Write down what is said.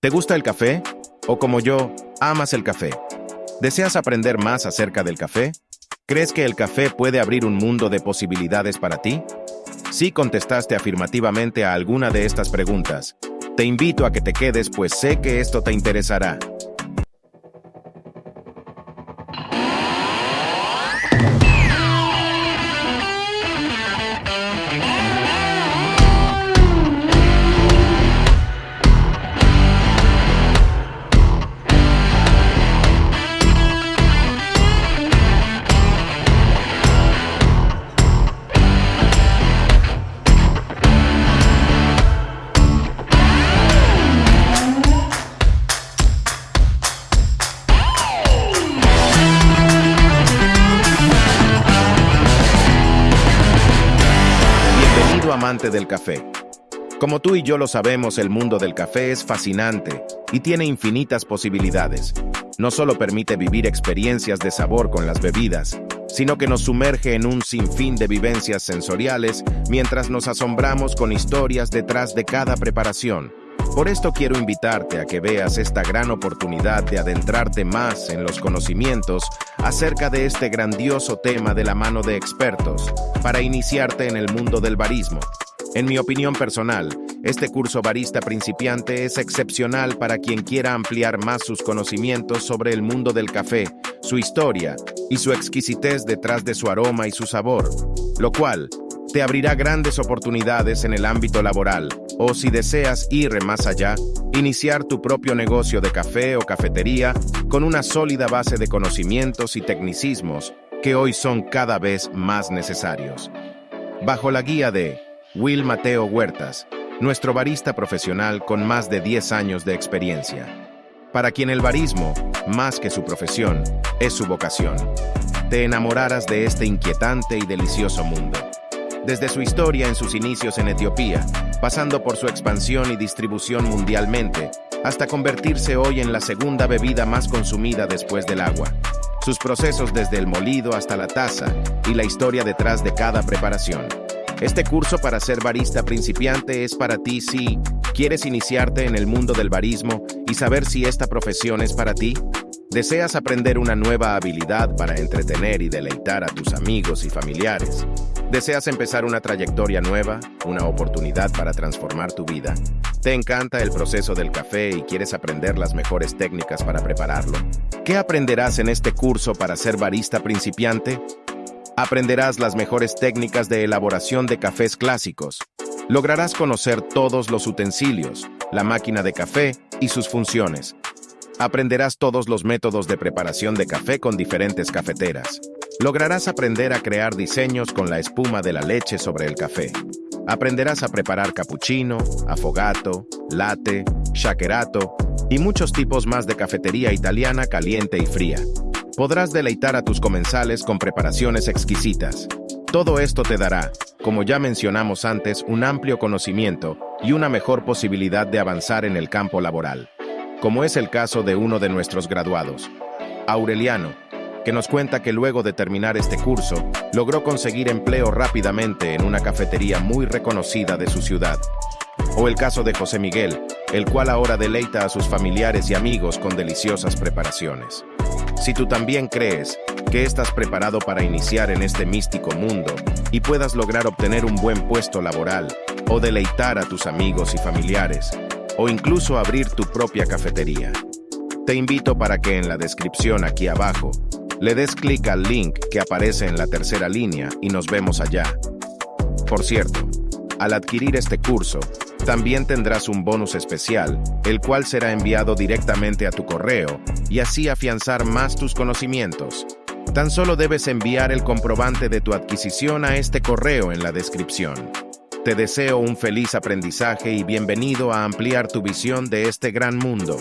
¿Te gusta el café? ¿O como yo, amas el café? ¿Deseas aprender más acerca del café? ¿Crees que el café puede abrir un mundo de posibilidades para ti? Si contestaste afirmativamente a alguna de estas preguntas, te invito a que te quedes pues sé que esto te interesará. Del café. Como tú y yo lo sabemos, el mundo del café es fascinante y tiene infinitas posibilidades. No solo permite vivir experiencias de sabor con las bebidas, sino que nos sumerge en un sinfín de vivencias sensoriales mientras nos asombramos con historias detrás de cada preparación. Por esto quiero invitarte a que veas esta gran oportunidad de adentrarte más en los conocimientos acerca de este grandioso tema de la mano de expertos, para iniciarte en el mundo del barismo. En mi opinión personal, este curso barista principiante es excepcional para quien quiera ampliar más sus conocimientos sobre el mundo del café, su historia y su exquisitez detrás de su aroma y su sabor, lo cual te abrirá grandes oportunidades en el ámbito laboral, o si deseas ir más allá, iniciar tu propio negocio de café o cafetería con una sólida base de conocimientos y tecnicismos que hoy son cada vez más necesarios. Bajo la guía de Will Mateo Huertas, nuestro barista profesional con más de 10 años de experiencia. Para quien el barismo, más que su profesión, es su vocación. Te enamorarás de este inquietante y delicioso mundo desde su historia en sus inicios en Etiopía, pasando por su expansión y distribución mundialmente, hasta convertirse hoy en la segunda bebida más consumida después del agua. Sus procesos desde el molido hasta la taza y la historia detrás de cada preparación. Este curso para ser barista principiante es para ti si quieres iniciarte en el mundo del barismo y saber si esta profesión es para ti. ¿Deseas aprender una nueva habilidad para entretener y deleitar a tus amigos y familiares? ¿Deseas empezar una trayectoria nueva, una oportunidad para transformar tu vida? ¿Te encanta el proceso del café y quieres aprender las mejores técnicas para prepararlo? ¿Qué aprenderás en este curso para ser barista principiante? Aprenderás las mejores técnicas de elaboración de cafés clásicos. Lograrás conocer todos los utensilios, la máquina de café y sus funciones. Aprenderás todos los métodos de preparación de café con diferentes cafeteras. Lograrás aprender a crear diseños con la espuma de la leche sobre el café. Aprenderás a preparar cappuccino, afogato, latte, shakerato y muchos tipos más de cafetería italiana caliente y fría. Podrás deleitar a tus comensales con preparaciones exquisitas. Todo esto te dará, como ya mencionamos antes, un amplio conocimiento y una mejor posibilidad de avanzar en el campo laboral, como es el caso de uno de nuestros graduados, Aureliano, que nos cuenta que luego de terminar este curso, logró conseguir empleo rápidamente en una cafetería muy reconocida de su ciudad. O el caso de José Miguel, el cual ahora deleita a sus familiares y amigos con deliciosas preparaciones. Si tú también crees que estás preparado para iniciar en este místico mundo y puedas lograr obtener un buen puesto laboral, o deleitar a tus amigos y familiares, o incluso abrir tu propia cafetería, te invito para que en la descripción aquí abajo le des clic al link que aparece en la tercera línea y nos vemos allá. Por cierto, al adquirir este curso, también tendrás un bonus especial, el cual será enviado directamente a tu correo y así afianzar más tus conocimientos. Tan solo debes enviar el comprobante de tu adquisición a este correo en la descripción. Te deseo un feliz aprendizaje y bienvenido a ampliar tu visión de este gran mundo.